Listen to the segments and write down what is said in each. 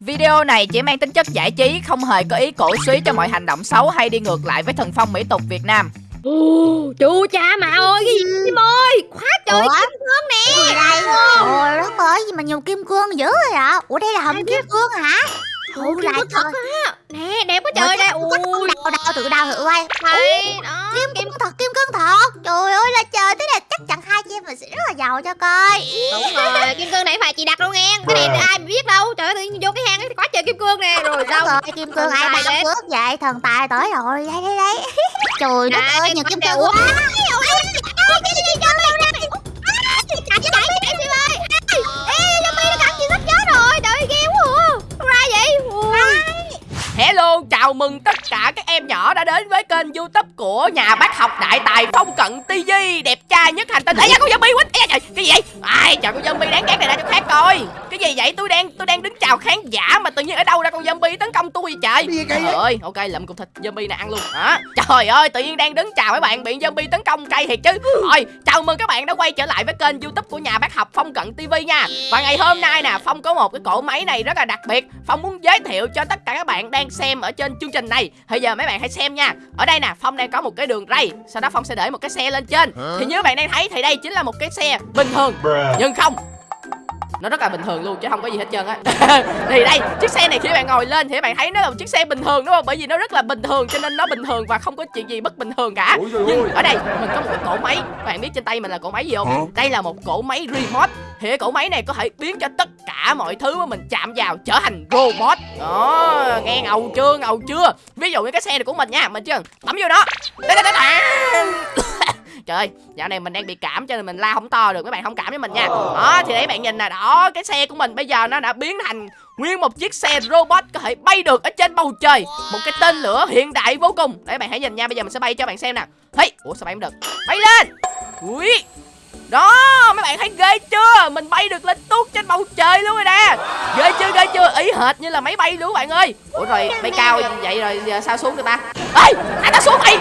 Video này chỉ mang tính chất giải trí, không hề có ý cổ suý cho mọi hành động xấu hay đi ngược lại với thần phong mỹ tục Việt Nam. Ồ, chú cha mà ơi, cái gì Kim ơi, quá trời Ủa? kim cương nè. Đây? Ôi đất ơi, gì mà nhiều kim cương dữ rồi ạ? Ủa đây là hầm kim cương hả? Ủa kim lại cương thật á. Nè, đẹp quá trời đây. Có con đào đào thử quay. Đây, đó. Kim cương thật, kim cương thật. Trời ơi là trời, thế là chắc chắn hai chị em mình sẽ rất là giàu cho coi. Đúng rồi, kim cương này phải chị đặt luôn nghe. Cái này ai mà biết đâu. Trời ơi, tự nhiên vô cái hang ấy quá trời kim cương nè. Rồi sao? rồi, kim cương ai bảo đến. phước vậy? Thần tài tới rồi. Đây đây đây. Trời đất Nè, ơi, cái nhiều kim cương quá. Chạy, Hello, chào mừng tất cả các em nhỏ đã đến với kênh youtube của nhà bác học đại tài Phong Cận TV Đẹp trai nhất hành tinh. Ây da, con zombie Ây da, trời, cái gì vậy? Ai, trời, con zombie đáng ghét này ra chỗ khác coi. Cái gì vậy? Tôi đang tôi đang đứng chào khán giả Mà tự nhiên ở đâu ra con zombie tấn công tôi vậy trời? Trời ơi, ok, lượm cục thịt zombie này ăn luôn. Hả? Trời ơi, tự nhiên đang đứng chào mấy bạn bị zombie tấn công cay thiệt chứ. Rồi, chào mừng các bạn đã quay trở lại với kênh youtube của nhà bác học Phong Cận TV nha. Và ngày hôm nay nè, Phong có một cái cỗ máy này rất là đặc biệt. Phong muốn giới thiệu cho tất cả các bạn đang xem ở trên chương trình này. Bây giờ mấy bạn hãy xem nha. Ở đây nè, Phong đang có một cái đường ray. Sau đó Phong sẽ để một cái xe lên trên. Thì như bạn đang thấy thì đây chính là một cái xe bình thường. Nhưng không. Nó rất là bình thường luôn chứ không có gì hết trơn á. Thì đây chiếc xe này khi bạn ngồi lên thì bạn thấy nó là một chiếc xe bình thường đúng không? Bởi vì nó rất là bình thường cho nên nó bình thường và không có chuyện gì bất bình thường cả. Nhưng ở đây mình có một cái cỗ máy. Bạn biết trên tay mình là cỗ máy gì không? Đây là một cỗ máy remote. Thì cái cỗ máy này có thể biến cho tất cả mọi thứ mà mình chạm vào trở thành robot. Đó nghe ngầu chưa ngầu chưa? Ví dụ như cái xe này của mình nha mình cần bấm vô nó đá. Trời ơi, dạo này mình đang bị cảm cho nên mình la không to được, các bạn thông cảm với mình nha. Đó, thì để bạn nhìn nè, đó, cái xe của mình bây giờ nó đã biến thành nguyên một chiếc xe robot có thể bay được ở trên bầu trời. Một cái tên lửa hiện đại vô cùng. Để bạn hãy nhìn nha, bây giờ mình sẽ bay cho bạn xem nè. Thấy, ủa sao bay không được? Bay lên. Ui. Đó, mấy bạn thấy ghê chưa? Mình bay được lên tuốt trên bầu trời luôn rồi nè. Ghê chưa, ghê chưa? Ý hệt như là máy bay luôn bạn ơi. Ủa rồi, bay cao vậy rồi giờ sao xuống được ta? Ê, thả tao xuống mày.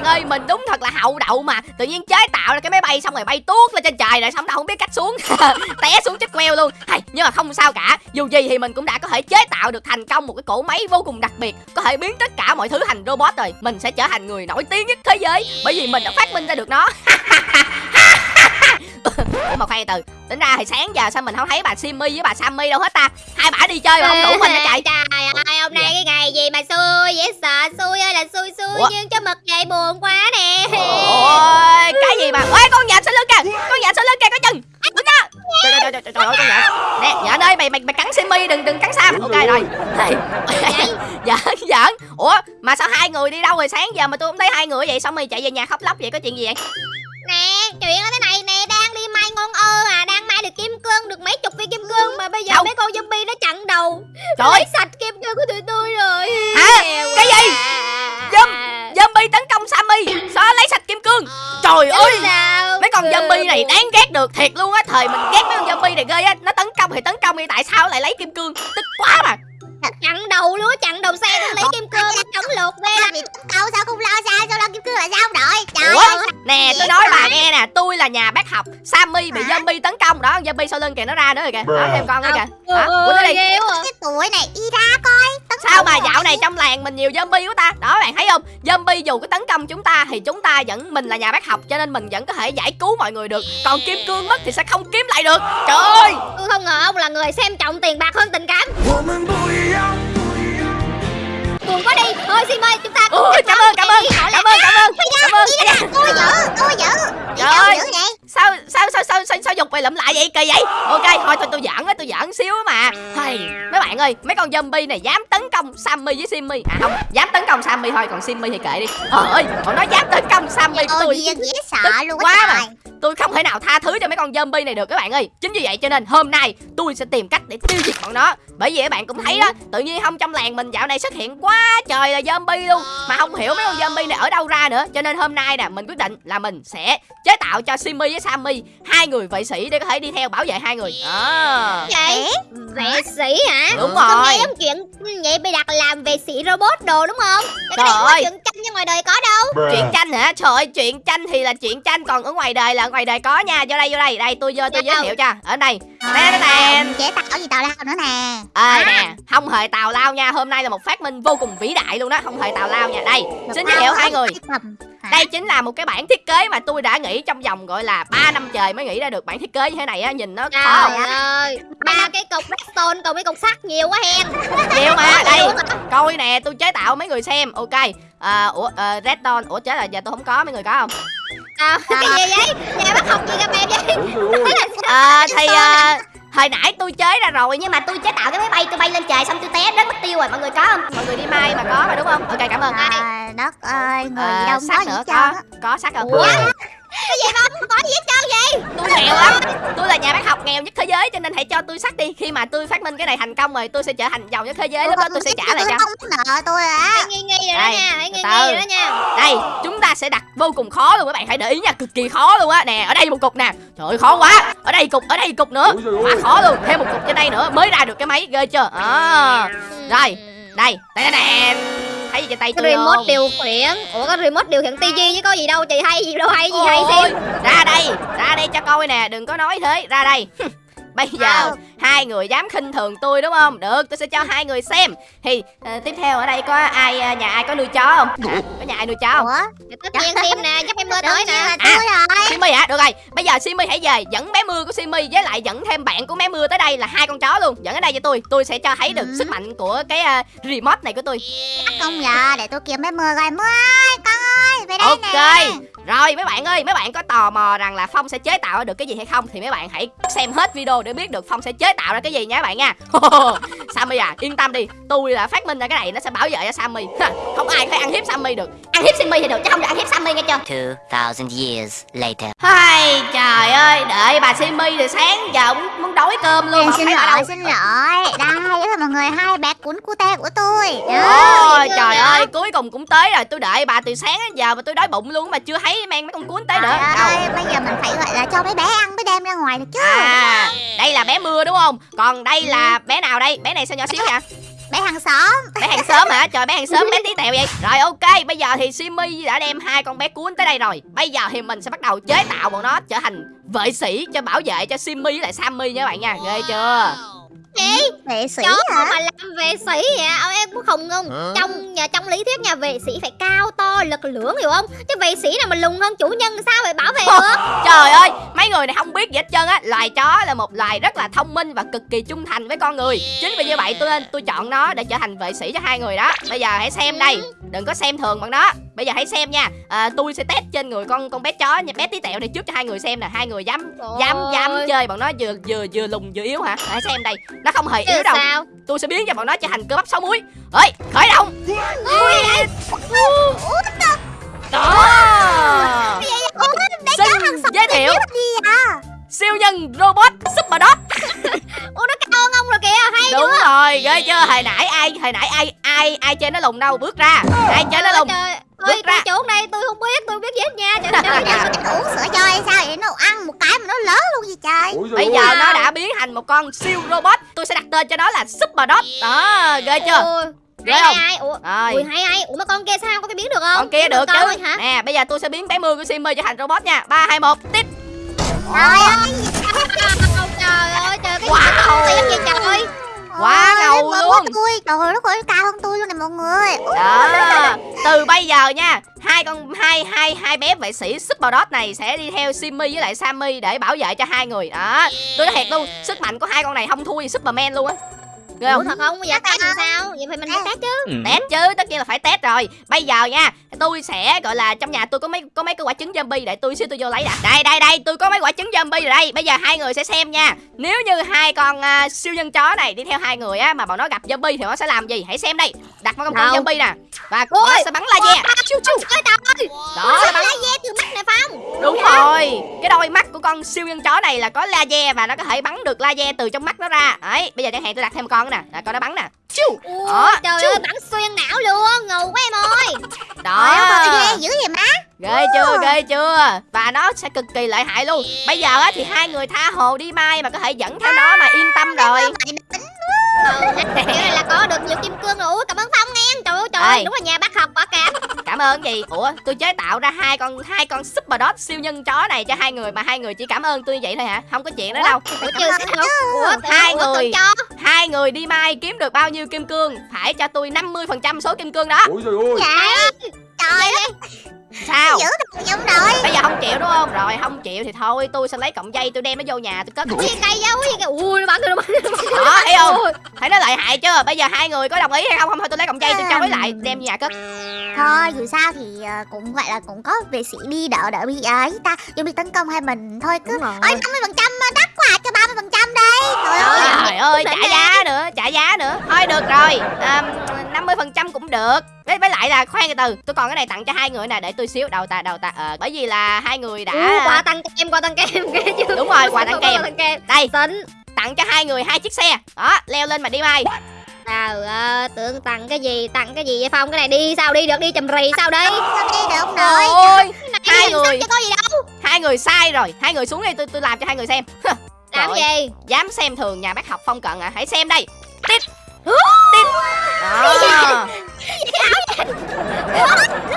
Bạn ơi, mình đúng thật là hậu đậu mà. Tự nhiên chế tạo ra cái máy bay xong rồi bay tuốt lên trên trời rồi xong đâu không biết cách xuống. Té xuống chết queo luôn. Hay, nhưng mà không sao cả. Dù gì thì mình cũng đã có thể chế tạo được thành công một cái cỗ máy vô cùng đặc biệt. Có thể biến tất cả mọi thứ thành robot rồi. Mình sẽ trở thành người nổi tiếng nhất thế giới. Bởi vì mình đã phát minh ra được nó. Ủa mà khoan từ Tính ra thì sáng giờ sao mình không thấy bà Simmy với bà Sammy đâu hết ta? Hai bả đi chơi mà không đủ mình hả chạy Trời ơi, hôm nay cái ngày gì mà xui dễ sợ Xui ơi là xui xui Ủa? nhưng cho mực vậy buồn quá nè. Ôi cái gì mà Ê con nhện sau lưng kìa Con nhện sau lưng kìa có chừng. Đứng đó. Trời trời trời trời trời ơi con nhện Nè nhện ơi mày mày mày cắn Simmy đừng đừng cắn Sam. Ok rồi. Giỡn giỡn. Ủa mà sao hai người đi đâu rồi? Sáng giờ mà tôi không thấy hai người vậy Xong mày chạy về nhà khóc lóc vậy có chuyện gì vậy Nè, chuyện ở thế này nè Đang đi may ngon ơ à Đang may được kim cương Được mấy chục viên kim cương Mà bây giờ Đâu? mấy con zombie nó chặn đầu. Trời ơi! lấy sạch kim cương của tụi tôi rồi. Hả? Nghèo Cái gì? quá. Zombie Zombie tấn công Sammy. Sao lấy sạch kim cương? Trời ơi! Chứ sao Mấy con zombie này đáng ghét được thiệt luôn á. Thời mình ghét mấy con zombie này ghê á. Nó tấn công thì tấn công đi Tại sao lại lấy kim cương? Tức quá mà. Chặn đầu luôn á, chặn đầu xe tôi lấy kim cương Chống lột ghê lắm Đâu sao không lo Nè tôi nói bà nghe nè Tôi là nhà bác học Sammy bị zombie tấn công Đó zombie sau lưng kìa nó ra nữa rồi kìa Đó thêm con nữa kìa. Hả? Ủa nó đi. Cái tuổi này đi ra coi Sao mà dạo này trong làng mình nhiều zombie quá ta? Đó bạn thấy không? Zombie dù có tấn công chúng ta Thì chúng ta vẫn Mình là nhà bác học Cho nên mình vẫn có thể giải cứu mọi người được. Còn kim cương mất thì sẽ không kiếm lại được. Trời ơi! Tôi không ngờ ông là người xem trọng tiền bạc hơn tình cảm Buồn quá đi. Thôi Sim ơi chúng ta Ôi, cảm ơn cảm ơn. Cảm ơn cảm ơn. Cảm ơn. Đi ra, tôi dữ, tôi dữ Đi Trời đâu ơi. dữ vậy sao sao sao sao sao, sao dục mày lụm lại vậy? Kỳ vậy? Ok thôi tôi tôi giỡn á tôi giỡn xíu mà. Hay mấy bạn ơi mấy con zombie này dám tấn công sammy với simmy. À không dám tấn công sammy thôi còn simmy thì kệ đi. Trời ơi bọn nó dám tấn công sammy của Ôi tôi. dễ sợ luôn quá mà. tôi không thể nào tha thứ cho mấy con zombie này được các bạn ơi. Chính vì vậy cho nên hôm nay tôi sẽ tìm cách để tiêu diệt bọn nó. Bởi vì các bạn cũng thấy đó tự nhiên không trong làng mình dạo này xuất hiện quá trời là zombie luôn. Mà không hiểu mấy con zombie này ở đâu ra nữa. Cho nên hôm nay nè mình quyết định là mình sẽ chế tạo cho simmy với sammy hai người vệ sĩ sĩ để có thể đi theo bảo vệ hai người. Đó vậy? Vệ sĩ hả? Đúng Tôi rồi. nghe giống chuyện vậy bị đặt làm vệ sĩ robot đồ đúng không? Cái Trời này không có ơi. chuyện tranh như ngoài đời có đâu. Chuyện tranh hả? Trời ơi chuyện tranh thì là chuyện tranh còn ở ngoài đời là ở ngoài đời có nha. Vô đây vô đây. Đây tôi vô tôi giới Đâu? thiệu cho. Ở đây. Nè, nè, chế tạo gì tào lao nữa nè? Ơi nè. Không hề tào lao nha. Hôm nay là một phát minh vô cùng vĩ đại luôn đó. Không hề tào lao nha. Đây xin giới thiệu hai người. Hả? đây chính là một cái bản thiết kế mà tôi đã nghĩ trong vòng gọi là 3 năm trời mới nghĩ ra được bản thiết kế như thế này á nhìn nó khó trời không ơi ba cái cục redstone còn mấy cục sắt nhiều quá hen. Nhiều mà đây coi nè tôi chế tạo mấy người xem ok. À, ủa uh, redstone ủa chết là giờ tôi không có mấy người có không? À, cái gì vậy? Nhà bác học gì gặp em vậy? À, thì à, hồi nãy tôi chế ra rồi nhưng mà tôi chế tạo cái máy bay tôi bay lên trời xong tôi té đất mất tiêu rồi mọi người có không? Mọi người đi mai mà có mà đúng không? Ok cảm ơn. Trời đất ơi người à, gì đâu sắt có nữa có có sắt không? Ủa? Cái gì mà không có gì hết trơn vậy. Tôi nghèo lắm. Tôi là nhà bác học nghèo nhất thế giới cho nên hãy cho tôi sắt đi. Khi mà tôi phát minh cái này thành công rồi tôi sẽ trở thành giàu nhất thế giới. Lúc đó tôi sẽ trả lại cho. không nợ tôi à. Hãy nghi nghi rồi đó Đây, nha hãy nghi nghi rồi đó nha. Đây chúng ta sẽ đặt vô cùng khó luôn các bạn. Hãy để ý nha cực kỳ khó luôn á. Nè ở đây một cục nè. Trời ơi khó quá. Ở đây cục ở đây cục nữa. Quá khó luôn. Thêm một cục trên đây nữa mới ra được cái máy ghê chưa? À, Rồi. đây. Đây đây nè thấy gì trên tay cái tôi remote không? điều khiển. Ủa cái remote điều khiển tivi chứ có gì đâu chị hay gì đâu hay gì hay xem. ra đây ra đây cho coi nè đừng có nói thế ra đây bây giờ Sao? hai người dám khinh thường tôi đúng không được tôi sẽ cho hai người xem thì ờ, tiếp theo ở đây có ai ờ, nhà ai có nuôi chó không có nhà ai nuôi chó không ủa tất nhiên xem nè dắt em mưa tới nè tôi rồi Simi hả? Được rồi, bây giờ Simi hãy về dẫn bé mưa của Simi với lại dẫn thêm bạn của bé mưa tới đây là hai con chó luôn. Dẫn ở đây cho tôi, tôi sẽ cho thấy được Ừ. sức mạnh của cái ờ, remote này của tôi. không giờ để tôi kiếm bé mưa coi mưa ơi con ơi về đây Ok. nè Rồi mấy bạn ơi, mấy bạn có tò mò rằng là Phong sẽ chế tạo được cái gì hay không thì mấy bạn hãy xem hết video để biết được Phong sẽ chế tạo ra cái gì nha các bạn nha. Sammy à, yên tâm đi, tôi là phát minh ra cái này nó sẽ bảo vệ cho Sammy. Không ai có thể ăn hiếp Sammy được. Ăn hiếp Sammy thì được chứ không được ăn hiếp Sammy nghe chưa? 2,000 years later. Hai trời ơi, đợi bà Simi thì sáng giờ muốn, muốn đói cơm luôn không xin lỗi đâu. xin lỗi đây là mọi người hai bé cuốn cute của tôi Ôi trời ơi cuối cùng cũng tới rồi Tôi đợi bà từ sáng đến giờ mà tôi đói bụng luôn Mà chưa thấy mang mấy con cuốn tới nữa Trời ơi, bây giờ mình phải gọi là cho mấy bé ăn mới đem ra ngoài được chứ À đây là bé mưa đúng không? Còn đây là bé nào đây? Bé này sao nhỏ xíu vậy? Bé hàng xóm. Bé hàng xóm hả? Trời bé hàng xóm bé tí tẹo vậy. Rồi ok bây giờ thì Simi đã đem hai con bé cuốn tới đây rồi. Bây giờ thì mình sẽ bắt đầu chế tạo bọn nó trở thành vệ sĩ cho bảo vệ cho Simi với lại Sammy nha các bạn nha. Ghê chưa chị vệ sĩ chó hả? mà làm vệ sĩ vậy ông em cũng không không trong nhà trong lý thuyết nhà vệ sĩ phải cao to lực lưỡng hiểu không? Chứ vệ sĩ nào mà lùn hơn chủ nhân sao phải bảo vệ được? Trời ơi, mấy người này không biết gì hết trơn á. Loài chó là một loài rất là thông minh và cực kỳ trung thành với con người. Chính vì như vậy tôi nên tôi chọn nó để trở thành vệ sĩ cho hai người đó. Bây giờ hãy xem đây Đừng có xem thường bằng nó. Bây giờ hãy xem nha à, Tôi sẽ test trên người con con bé chó nha. Bé tí tẹo này trước cho hai người xem nè. Hai người dám dám dám Ôi. chơi bọn nó vừa vừa vừa lùn vừa yếu hả? Hãy xem đây Nó không hề Chứ yếu đâu. sao? Tôi sẽ biến cho bọn nó trở thành cơ bắp sáu muối. Ơi khởi động. Đó. Xin giới thiệu. siêu nhân robot super dog ủa nó cao hơn ông rồi kìa hay đúng rồi ghê chưa? Hồi nãy ai hồi nãy ai ai ai chơi nó lùn đâu? Bước ra. Ai chơi nó lùn? trời Bước ơi ra. chỗ này tôi không biết tôi không biết gì hết nha. Trời trời trời bây giờ nó đã biến thành một con siêu robot. Tôi sẽ đặt tên cho nó là super dog đó ghê chưa? Ghê hay không? hay ủa rồi. ui hay hay. Ủa mà con kia sao có cái biến được không? Con kia được chứ. hả? Nè bây giờ tôi sẽ biến bé mưa của Simmy trở thành robot nha. Ba hai một tít trời ơi. Trời ơi trời cái Wow. gì vậy trời. Quá Ôi, ngầu luôn. tôi. Trời ơi nó cao hơn tôi luôn nè mọi người. Đó từ bây giờ nha, hai con, hai hai hai bé vệ sĩ super Dot này sẽ đi theo Simmy với lại Sammy để bảo vệ cho hai người. Đó, tôi nói thiệt luôn, sức mạnh của hai con này không thua gì Superman luôn á ghê Ủa không thật không? Bây giờ test làm sao? Vậy phải mình phải test. chứ. Test chứ tất nhiên là phải test rồi. Bây giờ nha tôi sẽ gọi là trong nhà tôi có mấy có mấy cái quả trứng zombie để tôi xíu tôi vô lấy đã đây đây đây tôi có mấy quả trứng zombie rồi đây. Bây giờ hai người sẽ xem nha. Nếu như hai con à, siêu nhân chó này đi theo hai người á mà bọn nó gặp zombie thì nó sẽ làm gì? Hãy xem đây. Đặt một con zombie nè. Và nó sẽ bắn laser chiu chiu ơi. Trời đó. bắn laser từ mắt này phong. Đúng rồi. Cái đôi mắt của con siêu nhân chó này là có laser và nó có thể bắn được laser từ trong mắt nó ra. Đấy bây giờ chẳng hạn tôi đặt thêm một con nữa nè. Là con nó bắn nè. Chiu Ủa, Đó, trời chú. ơi bắn xuyên não luôn. Ngầu quá em ơi. Đó. Ghê dữ vậy má. Ghê chưa ghê chưa? Và nó sẽ cực kỳ lợi hại luôn. Bây giờ á thì hai người tha hồ đi mai mà có thể dẫn theo nó mà yên tâm rồi. ừ, kiểu này là có được nhiều kim cương rồi. Cảm ơn ơi đúng là nhà bác học quả cảm cảm ơn gì? Ủa tôi chế tạo ra hai con hai con super dog siêu nhân chó này cho hai người mà hai người chỉ cảm ơn tôi như vậy thôi hả? Không có chuyện đó đâu. Ủa, chưa Ủa, Hai ủa, người. hai người đi mai kiếm được bao nhiêu kim cương? Phải cho tôi 50% số kim cương đó. Ôi trời ơi Trời ơi không? Rồi không chịu thì thôi tôi sẽ lấy cọng dây tôi đem nó vô nhà tôi cất gì cây dấu gì kìa ui nó bắn tôi nó bắn đó thấy không? Thấy nó lợi hại chưa? Bây giờ hai người có đồng ý hay không? Không thôi tôi lấy cọng dây tôi cho với lại đem nhà cất Thôi dù sao thì ờ, cũng gọi là cũng có vệ sĩ đi đỡ đỡ bị ấy ta Dù bị tấn công hai mình thôi cứ. Đúng rồi. Ôi 50% đắt quá cho 30% đây Trời ơi. trời ơi trả giá nữa trả giá nữa. Thôi được rồi. À, 50% cũng được. Với, với lại là khoan từ từ tôi còn cái này tặng cho hai người nè để tôi xíu đầu ta đầu ta ờ bởi vì là hai người đã quà tăng kem quà tăng kem đúng rồi quà tặng kèm. Quà tăng kem đây tính. tặng cho hai người hai chiếc xe. Đó leo lên mà đi mai Trời ơi, tưởng tặng cái gì, tặng cái gì vậy Phong? Cái này đi sao? Đi được, đi chầm rì sao đi? Sao đi được nội ôi Cái Hai người. có gì đâu. hai người sai rồi. Hai người xuống đây tôi tôi làm cho hai người xem. Làm Trời gì? dám xem thường nhà bác học phong cận à? Hãy xem đây. Tít tít đó.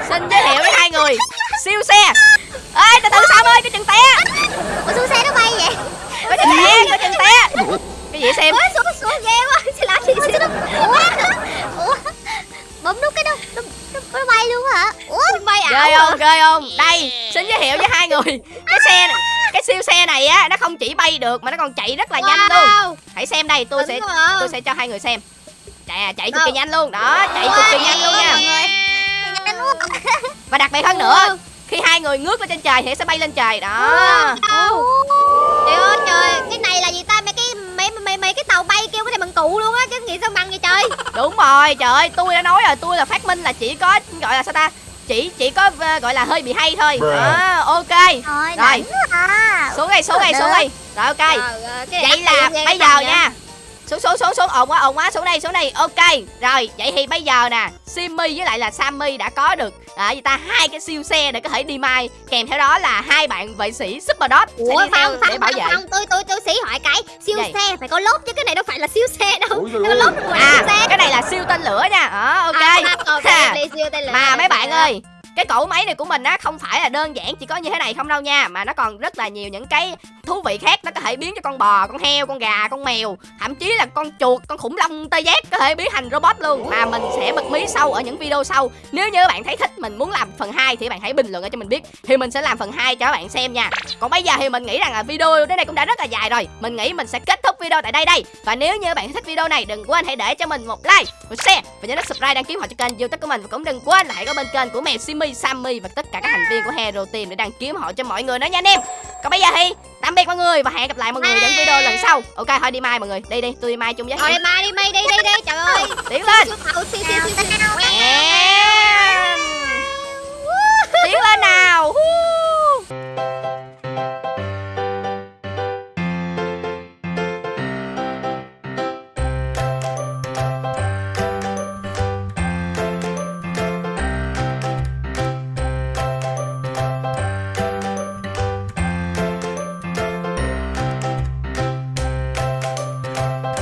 xin giới thiệu với hai người. Siêu xe. Ê từ từ sam ơi cái chừng té. Ủa xuống xe nó bay vậy? Có chừng té có chừng té cái gì xem. Ủa, xuống, xuống ghê quá, sẽ làm gì Ủa, Ủa Ủa Bấm nút cái nó nó, nó, bay luôn hả? Ủa Xin bay ảo ghê à? không ghê không? Đây xin giới thiệu với hai người. Cái xe này cái siêu xe này á nó không chỉ bay được mà nó còn chạy rất là nhanh luôn. Wow, hãy xem đây tôi sẽ đỉnh quá à. tôi sẽ cho hai người xem. Chạy à chạy cực Đâu? kỳ nhanh luôn. Đó chạy cực kỳ nhanh luôn nha. và đặc biệt hơn nữa khi hai người ngước lên trên trời thì sẽ bay lên trời. Đó. Đâu? Trời ơi trời, cái này là gì ta? Mấy cái tàu bay kêu cái này bằng cụ luôn á, chứ nghĩ sao bằng vậy trời? đúng rồi trời ơi tôi đã nói rồi tôi là phát minh là chỉ có gọi là sao ta? Chỉ chỉ có ờ, gọi là hơi bị hay thôi. Bruh. đó ok. Thôi Rồi. à. Xuống đây xuống đây xuống đây rồi ok. Này vậy là bây giờ nha xuống xuống xuống xuống ồn quá ồn quá xuống đây xuống đây ok rồi vậy thì bây giờ nè simmy với lại là sammy đã có được à, gì ta hai cái siêu xe để có thể đi mai kèm theo đó là hai bạn vệ sĩ super dot Ủa sẽ đi theo Phong, để bảo vệ Phong, tôi tôi tôi sĩ hỏi cái siêu Gì? xe phải có lốp chứ cái này đâu phải là siêu xe đâu. Nó ơi lốp à siêu xe. cái này là siêu tên lửa nha đó ok À, ok, Ha. đi siêu tên lửa. mà mấy bạn ơi cái cỗ máy này của mình á, không phải là đơn giản chỉ có như thế này không đâu nha, mà nó còn rất là nhiều những cái thú vị khác nó có thể biến cho con bò, con heo, con gà, con mèo, thậm chí là con chuột, con khủng long tê giác có thể biến thành robot luôn. Mà mình sẽ bật mí sâu ở những video sau. Nếu như bạn thấy thích mình muốn làm phần 2 thì bạn hãy bình luận cho mình biết, thì mình sẽ làm phần 2 cho các bạn xem nha. Còn bây giờ thì mình nghĩ rằng là video đến đây cũng đã rất là dài rồi, mình nghĩ mình sẽ kết thúc video tại đây đây và nếu như bạn thích video này đừng quên hãy để cho mình một like một share và nhớ nút subscribe đăng ký họ cho kênh youtube của mình và cũng đừng quên là hãy có bên kênh của mèo Simmy, Sammy và tất cả các thành viên của Hero Team để đăng ký họ cho mọi người nữa nha anh em còn bây giờ thì tạm biệt mọi người và hẹn gặp lại mọi người những video lần sau ok thôi đi mai mọi người đi đi tôi đi mai chung với Thôi đi mai đi mai đi đi đi trời ơi. tiến lên